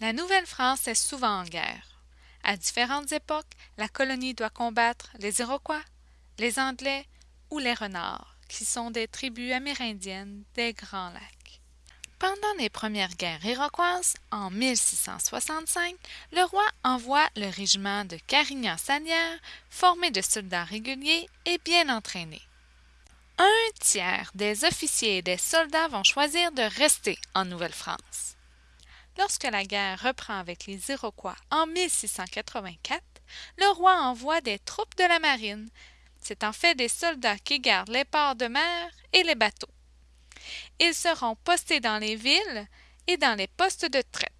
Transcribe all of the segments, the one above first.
La Nouvelle-France est souvent en guerre. À différentes époques, la colonie doit combattre les Iroquois, les Anglais ou les Renards, qui sont des tribus amérindiennes des Grands Lacs. Pendant les premières guerres iroquoises, en 1665, le roi envoie le régiment de Carignan-Sanière, formé de soldats réguliers et bien entraînés. Un tiers des officiers et des soldats vont choisir de rester en Nouvelle-France. Lorsque la guerre reprend avec les Iroquois en 1684, le roi envoie des troupes de la marine. C'est en fait des soldats qui gardent les ports de mer et les bateaux. Ils seront postés dans les villes et dans les postes de traite.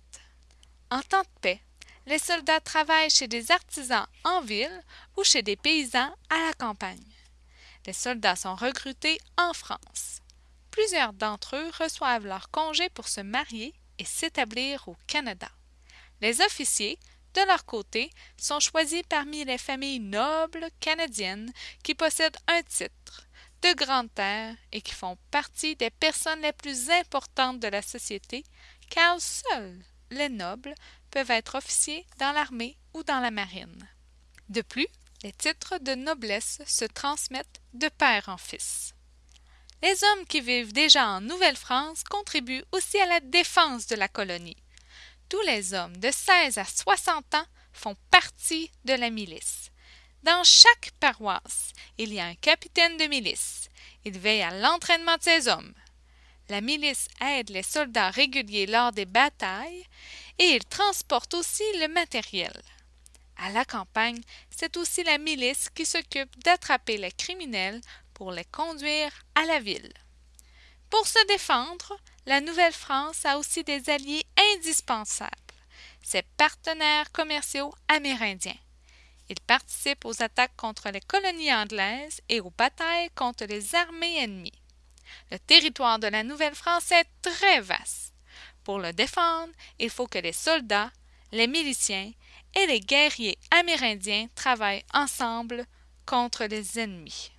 En temps de paix, les soldats travaillent chez des artisans en ville ou chez des paysans à la campagne. Les soldats sont recrutés en France. Plusieurs d'entre eux reçoivent leur congé pour se marier et s'établir au Canada. Les officiers, de leur côté, sont choisis parmi les familles nobles canadiennes qui possèdent un titre, de grandes terres et qui font partie des personnes les plus importantes de la société, car seuls les nobles peuvent être officiers dans l'armée ou dans la marine. De plus, les titres de noblesse se transmettent de père en fils. Les hommes qui vivent déjà en Nouvelle-France contribuent aussi à la défense de la colonie. Tous les hommes de 16 à 60 ans font partie de la milice. Dans chaque paroisse, il y a un capitaine de milice. Il veille à l'entraînement de ses hommes. La milice aide les soldats réguliers lors des batailles et il transporte aussi le matériel. À la campagne, c'est aussi la milice qui s'occupe d'attraper les criminels pour les conduire à la ville. Pour se défendre, la Nouvelle-France a aussi des alliés indispensables, ses partenaires commerciaux amérindiens. Ils participent aux attaques contre les colonies anglaises et aux batailles contre les armées ennemies. Le territoire de la Nouvelle-France est très vaste. Pour le défendre, il faut que les soldats, les miliciens et les guerriers amérindiens travaillent ensemble contre les ennemis.